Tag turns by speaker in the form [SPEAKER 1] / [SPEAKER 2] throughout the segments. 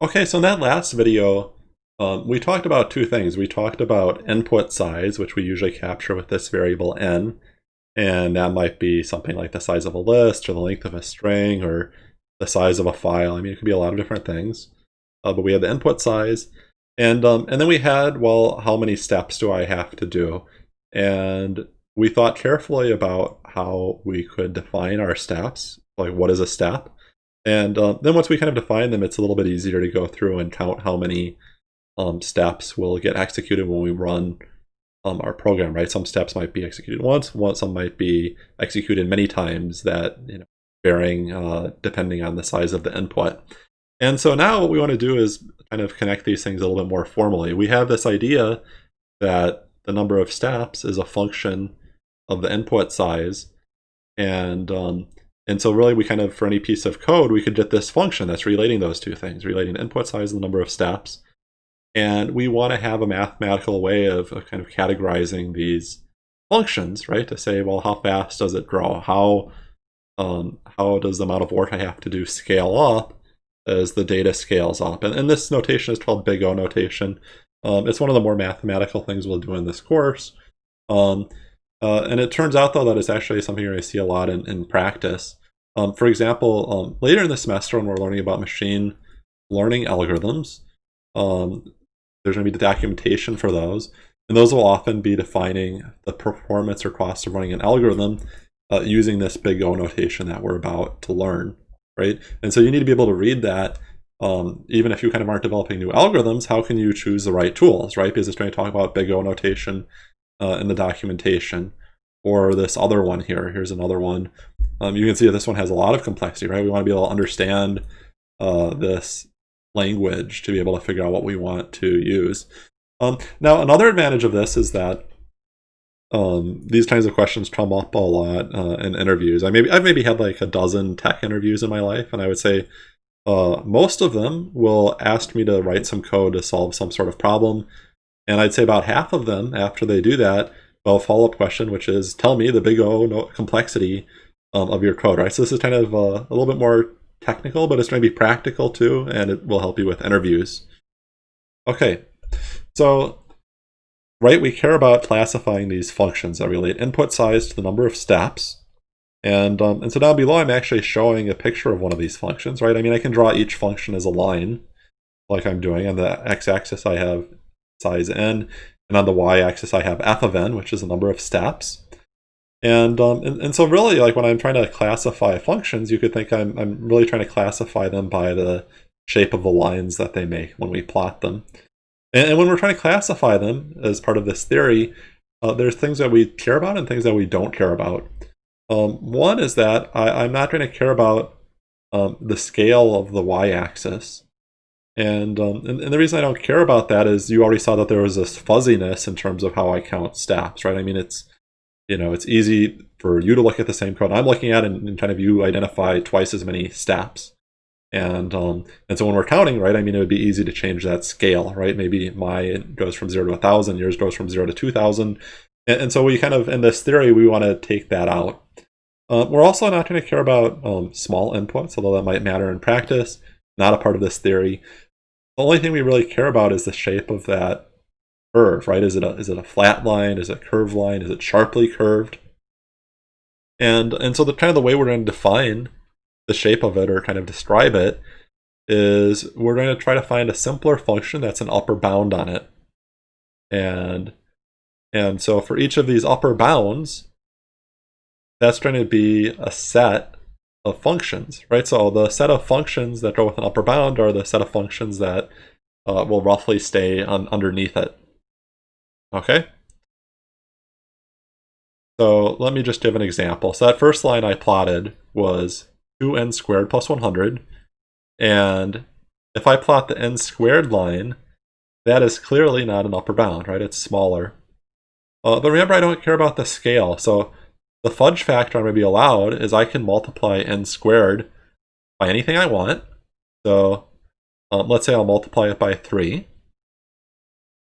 [SPEAKER 1] Okay, so in that last video, um, we talked about two things. We talked about input size, which we usually capture with this variable n, and that might be something like the size of a list, or the length of a string, or the size of a file. I mean, it could be a lot of different things. Uh, but we had the input size, and um, and then we had, well, how many steps do I have to do? And we thought carefully about how we could define our steps, like what is a step, and uh, then once we kind of define them, it's a little bit easier to go through and count how many um, steps will get executed when we run um, our program, right? Some steps might be executed once, once, some might be executed many times that, you know, varying uh, depending on the size of the input. And so now what we want to do is kind of connect these things a little bit more formally. We have this idea that the number of steps is a function of the input size. And um, and so really we kind of, for any piece of code, we could get this function that's relating those two things, relating input size and the number of steps. And we want to have a mathematical way of, of kind of categorizing these functions, right? To say, well, how fast does it grow? How, um, how does the amount of work I have to do scale up as the data scales up? And, and this notation is called big O notation. Um, it's one of the more mathematical things we'll do in this course. Um, uh, and it turns out, though, that it's actually something to see a lot in, in practice. Um, for example, um, later in the semester when we're learning about machine learning algorithms, um, there's going to be the documentation for those. And those will often be defining the performance or cost of running an algorithm uh, using this big O notation that we're about to learn, right? And so you need to be able to read that um, even if you kind of aren't developing new algorithms, how can you choose the right tools, right? Because it's going to talk about big O notation uh, in the documentation. Or this other one here, here's another one. Um, you can see this one has a lot of complexity, right? We want to be able to understand uh, this language to be able to figure out what we want to use. Um, now, another advantage of this is that um, these kinds of questions come up a lot uh, in interviews. I maybe I've maybe had like a dozen tech interviews in my life, and I would say uh, most of them will ask me to write some code to solve some sort of problem. And I'd say about half of them, after they do that, well, follow-up question, which is, tell me the big O complexity um, of your code, right? So this is kind of uh, a little bit more technical, but it's going to be practical too, and it will help you with interviews. Okay, so right, we care about classifying these functions that relate input size to the number of steps. And, um, and so down below, I'm actually showing a picture of one of these functions, right? I mean, I can draw each function as a line, like I'm doing. On the x-axis, I have size n, and on the y-axis, I have f of n, which is the number of steps. And, um, and, and so really, like when I'm trying to classify functions, you could think I'm, I'm really trying to classify them by the shape of the lines that they make when we plot them. And, and when we're trying to classify them as part of this theory, uh, there's things that we care about and things that we don't care about. Um, one is that I, am not going to care about um, the scale of the y-axis. And, um, and, and, the reason I don't care about that is you already saw that there was this fuzziness in terms of how I count steps, right? I mean, it's you know, it's easy for you to look at the same code I'm looking at and, and kind of you identify twice as many steps. And um, and so when we're counting, right, I mean, it would be easy to change that scale, right? Maybe my goes from zero to a thousand, yours goes from zero to two thousand. And, and, so we kind of, in this theory, we want to take that out. Uh, we're also not going to care about um, small inputs, although that might matter in practice, not a part of this theory. The only thing we really care about is the shape of that curve, right? Is it a is it a flat line? Is it a curved line? Is it sharply curved? And and so the kind of the way we're going to define the shape of it or kind of describe it is we're going to try to find a simpler function that's an upper bound on it. And and so for each of these upper bounds, that's going to be a set of functions, right? So the set of functions that go with an upper bound are the set of functions that uh, will roughly stay on, underneath it. Okay? So let me just give an example. So that first line I plotted was 2n squared plus 100. And if I plot the n squared line, that is clearly not an upper bound, right? It's smaller. Uh, but remember, I don't care about the scale. So the fudge factor I'm going to be allowed is I can multiply n squared by anything I want. So um, let's say I'll multiply it by 3.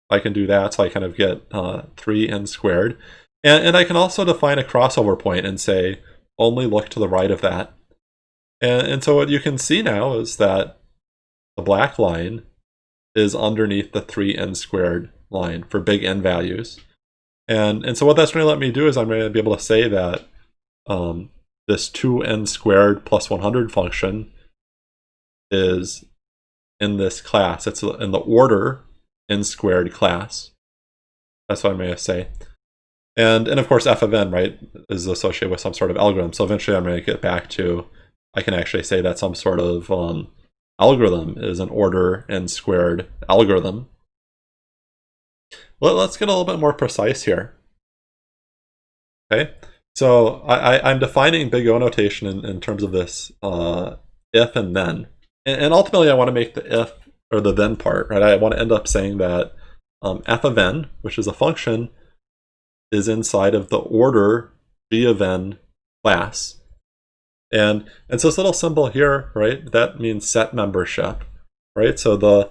[SPEAKER 1] I can do that, so I kind of get uh, 3n squared. And, and I can also define a crossover point and say, only look to the right of that. And, and so what you can see now is that the black line, is underneath the 3n squared line for big n values. And, and so what that's going to let me do is I'm going to be able to say that um, this 2n squared plus 100 function is in this class. It's in the order n squared class. That's what I'm going to say. And, and of course, f of n, right, is associated with some sort of algorithm. So eventually I'm going to get back to, I can actually say that some sort of um, algorithm is an order n squared algorithm. Let, us get a little bit more precise here. Okay, so I, am defining big O notation in, in terms of this uh, if and then. And, and, ultimately I want to make the if or the then part, right? I want to end up saying that um, f of n, which is a function, is inside of the order g of n class. And, and so this little symbol here, right, that means set membership, right? So the,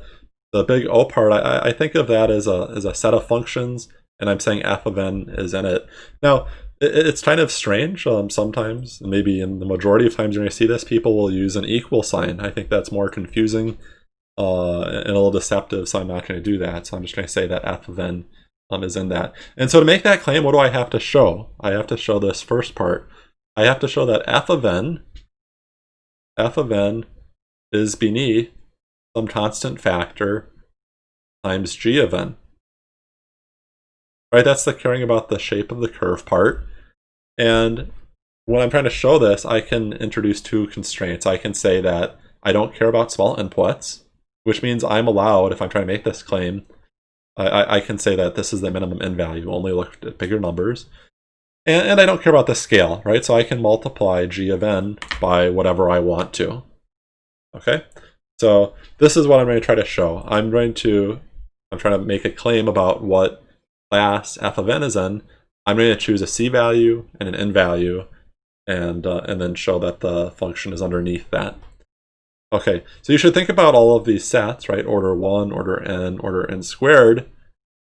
[SPEAKER 1] the big O part, I, I think of that as a, as a set of functions, and I'm saying f of n is in it. Now, it, it's kind of strange um, sometimes, maybe in the majority of times you're going to see this, people will use an equal sign. I think that's more confusing uh, and a little deceptive, so I'm not going to do that. So I'm just going to say that f of n um, is in that. And so to make that claim, what do I have to show? I have to show this first part. I have to show that f of n, f of n is beneath some constant factor times g of n. Right, that's the caring about the shape of the curve part. And when I'm trying to show this, I can introduce two constraints. I can say that I don't care about small inputs, which means I'm allowed, if I'm trying to make this claim, I, I can say that this is the minimum n value, only look at bigger numbers. And, and I don't care about the scale, right? So I can multiply g of n by whatever I want to. Okay, so this is what I'm going to try to show. I'm going to, I'm trying to make a claim about what class f of n is in. I'm going to choose a c value and an n value, and uh, and then show that the function is underneath that. Okay, so you should think about all of these sets, right? Order 1, order n, order n squared,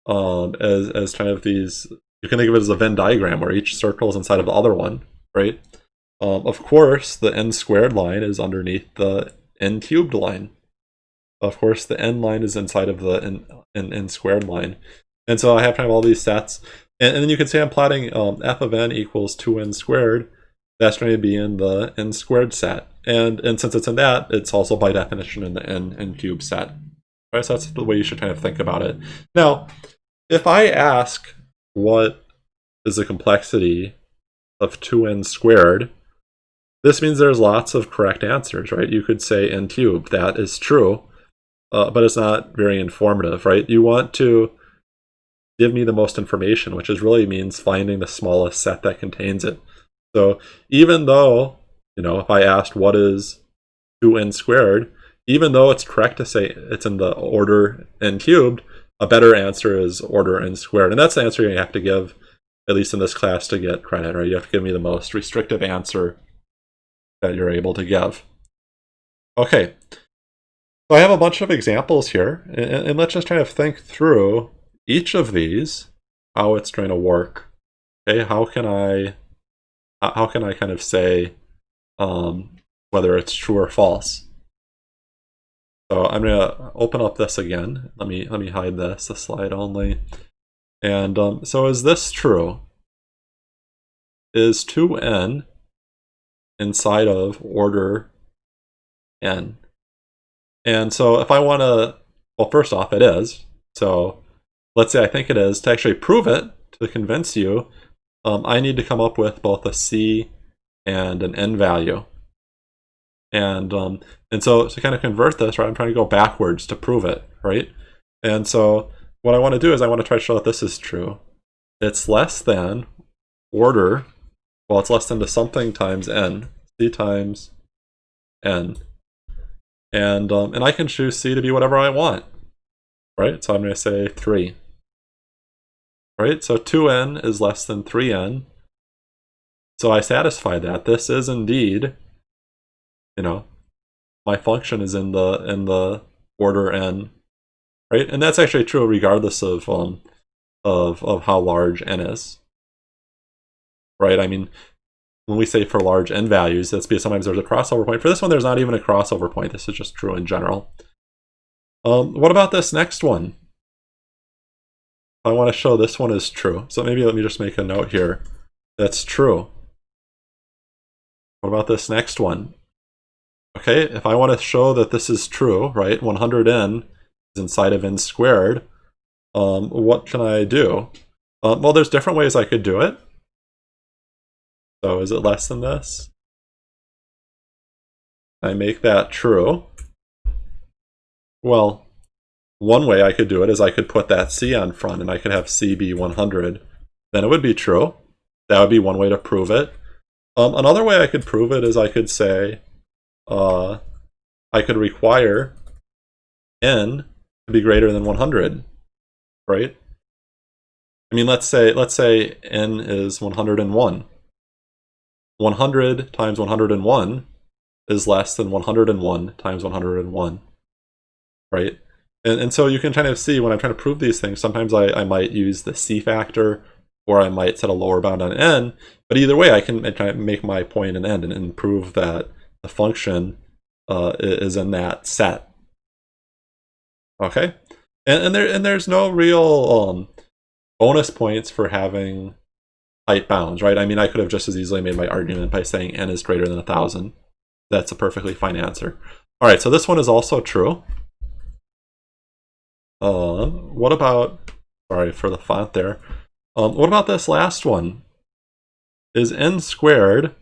[SPEAKER 1] um, as, as kind of these you can think of it as a Venn diagram where each circle is inside of the other one, right? Um, of course, the n squared line is underneath the n cubed line. Of course, the n line is inside of the n, n, n squared line. And so I have to have all these sets. And, and then you can say I'm plotting um, f of n equals 2n squared. That's going to be in the n squared set. And, and since it's in that, it's also by definition in the n, n cubed set. So that's the way you should kind of think about it. Now, if I ask what is the complexity of 2n squared, this means there's lots of correct answers, right? You could say n cubed. That is true, uh, but it's not very informative, right? You want to give me the most information, which is really means finding the smallest set that contains it. So even though, you know, if I asked what is 2n squared, even though it's correct to say it's in the order n cubed, a better answer is order n squared. And that's the answer you have to give, at least in this class, to get credit, right? You have to give me the most restrictive answer that you're able to give. Okay, so I have a bunch of examples here, and, and let's just try to think through each of these, how it's going to work. Okay, how can I, how can I kind of say um, whether it's true or false? So I'm gonna open up this again. Let me let me hide this, the slide only. And um, so is this true? Is 2n inside of order n? And so if I want to, well, first off, it is. So let's say I think it is. To actually prove it, to convince you, um, I need to come up with both a c and an n value. And um, and so to kind of convert this, right, I'm trying to go backwards to prove it, right? And so what I want to do is I want to try to show that this is true. It's less than order, well, it's less than to something times n, c times n. And, um, and I can choose c to be whatever I want, right? So I'm going to say 3. Right, so 2n is less than 3n. So I satisfy that. This is indeed you know, my function is in the in the order n, right? And that's actually true regardless of um of of how large n is, right? I mean, when we say for large n values, that's because sometimes there's a crossover point. For this one, there's not even a crossover point. This is just true in general. Um, what about this next one? I want to show this one is true. So maybe let me just make a note here. That's true. What about this next one? Okay, if I want to show that this is true, right, 100n is inside of n squared, um, what can I do? Um, well, there's different ways I could do it. So is it less than this? I make that true. Well, one way I could do it is I could put that C on front and I could have C be 100. Then it would be true. That would be one way to prove it. Um, another way I could prove it is I could say uh, I could require n to be greater than 100, right? I mean, let's say let's say n is 101. 100 times 101 is less than 101 times 101, right? And, and so you can kind of see when I'm trying to prove these things, sometimes I, I might use the C factor or I might set a lower bound on n, but either way I can make my point an end and, and prove that the function uh, is in that set. Okay, and, and there and there's no real um, bonus points for having height bounds, right? I mean, I could have just as easily made my argument by saying n is greater than a thousand. That's a perfectly fine answer. All right, so this one is also true. Um, what about, sorry for the font there. Um, what about this last one? Is n squared,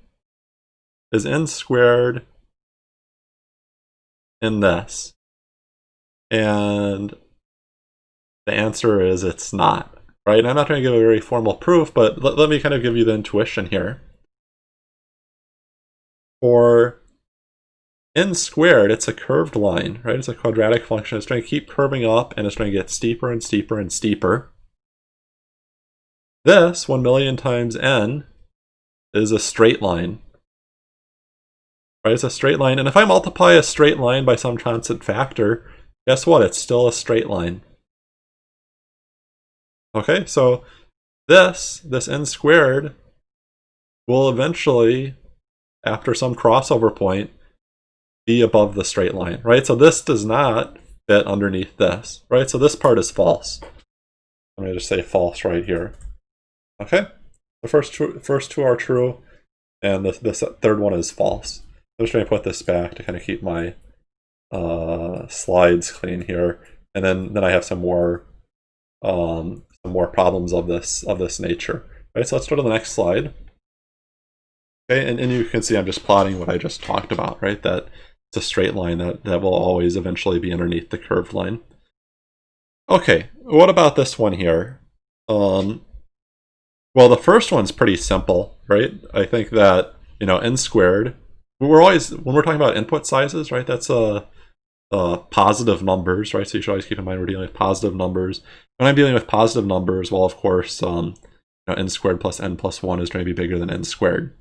[SPEAKER 1] is n squared in this? And the answer is it's not, right? I'm not trying to give a very formal proof, but let, let me kind of give you the intuition here. For n squared, it's a curved line, right? It's a quadratic function. It's trying to keep curving up, and it's trying to get steeper and steeper and steeper. This, 1 million times n, is a straight line. Right, it's a straight line. And if I multiply a straight line by some constant factor, guess what? It's still a straight line. Okay, so this, this n squared, will eventually, after some crossover point, be above the straight line, right? So this does not fit underneath this, right? So this part is false. I'm going to just say false right here. Okay, the first two, first two are true, and the, the third one is false. I'm just going to put this back to kind of keep my uh, slides clean here, and then then I have some more um, more problems of this of this nature. Right, so let's go to the next slide. Okay, and, and you can see I'm just plotting what I just talked about, right? That it's a straight line that, that will always eventually be underneath the curved line. Okay, what about this one here? Um, well, the first one's pretty simple, right? I think that, you know, n squared, we're always, when we're talking about input sizes, right, that's a, a positive numbers, right? So you should always keep in mind we're dealing with positive numbers. When I'm dealing with positive numbers, well, of course, um, you know, n squared plus n plus 1 is going to be bigger than n squared.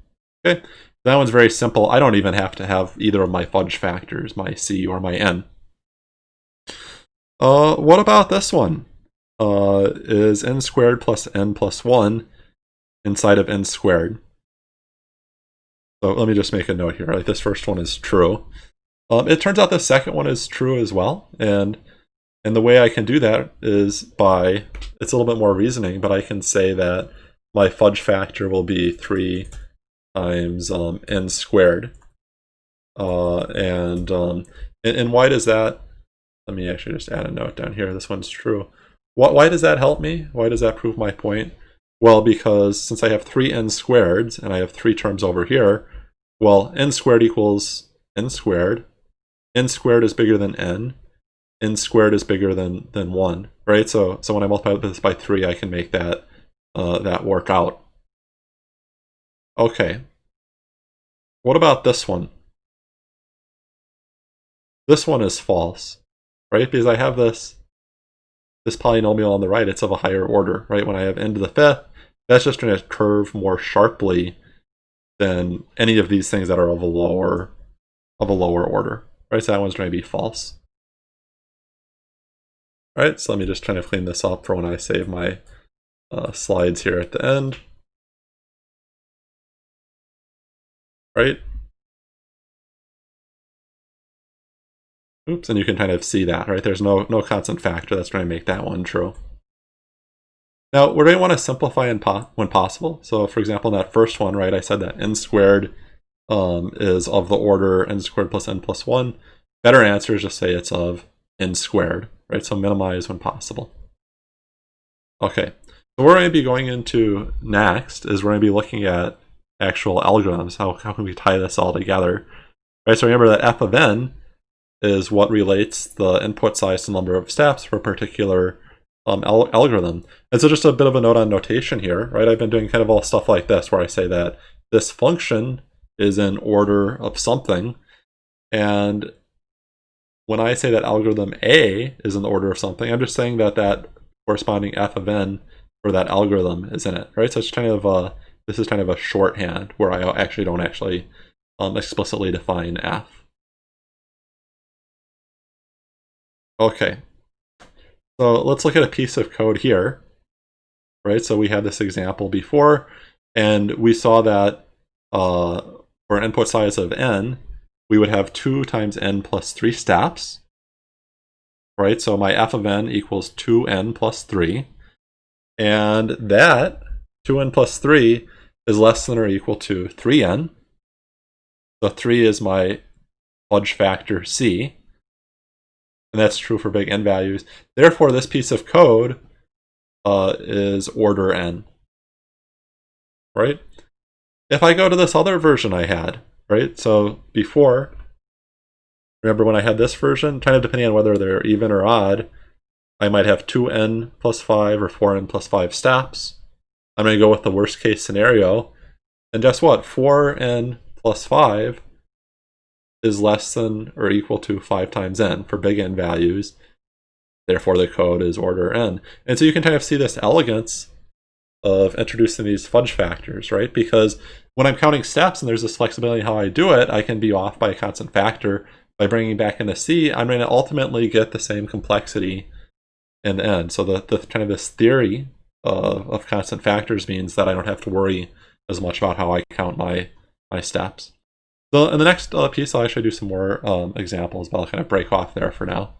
[SPEAKER 1] Okay, that one's very simple. I don't even have to have either of my fudge factors, my c or my n. Uh, what about this one? Uh, is n squared plus n plus 1 inside of n squared? So let me just make a note here. Like this first one is true. Um, it turns out the second one is true as well. And and the way I can do that is by, it's a little bit more reasoning, but I can say that my fudge factor will be 3 times um, n squared. Uh, and, um, and, and why does that, let me actually just add a note down here, this one's true. Why, why does that help me? Why does that prove my point? Well, because since I have three n squareds, and I have three terms over here, well, n squared equals n squared. N squared is bigger than n. n squared is bigger than, than 1, right? So, so when I multiply this by 3, I can make that, uh, that work out. Okay. What about this one? This one is false, right? Because I have this this polynomial on the right, it's of a higher order, right? When I have n to the fifth, that's just going to curve more sharply than any of these things that are of a lower of a lower order, right? So that one's going to be false. All right, so let me just kind of clean this up for when I save my uh, slides here at the end. right? Oops, and you can kind of see that, right? There's no, no constant factor that's going to make that one true. Now, we're going to want to simplify when possible. So, for example, that first one, right, I said that n squared um, is of the order n squared plus n plus 1. Better answer is just say it's of n squared, right? So minimize when possible. Okay, so we're going to be going into next is we're going to be looking at actual algorithms. How, how can we tie this all together? Right, so remember that f of n is what relates the input size to number of steps for a particular um, al algorithm. And so just a bit of a note on notation here, right? I've been doing kind of all stuff like this where I say that this function is in order of something. And when I say that algorithm A is in the order of something, I'm just saying that that corresponding f of n for that algorithm is in it, right? So it's kind of a, this is kind of a shorthand where I actually don't actually um, explicitly define f. Okay, so let's look at a piece of code here, right? So we had this example before, and we saw that uh, for an input size of n, we would have 2 times n plus 3 steps, right? So my f of n equals 2n plus 3, and that 2n plus 3 is less than or equal to 3n. So 3 is my fudge factor c, and that's true for big n values. Therefore, this piece of code uh, is order n, right? If I go to this other version I had, right? So before, remember when I had this version, kind of depending on whether they're even or odd, I might have 2n plus 5 or 4n plus 5 steps. I'm going to go with the worst case scenario. And guess what? 4n plus 5 is less than or equal to 5 times n for big N values. Therefore, the code is order n. And so you can kind of see this elegance of introducing these fudge factors, right? Because when I'm counting steps and there's this flexibility how I do it, I can be off by a constant factor. By bringing back in a C, I'm going to ultimately get the same complexity in the end. So the, the kind of this theory of, of constant factors means that I don't have to worry as much about how I count my, my steps. So in the next uh, piece, I'll actually do some more um, examples, but I'll kind of break off there for now.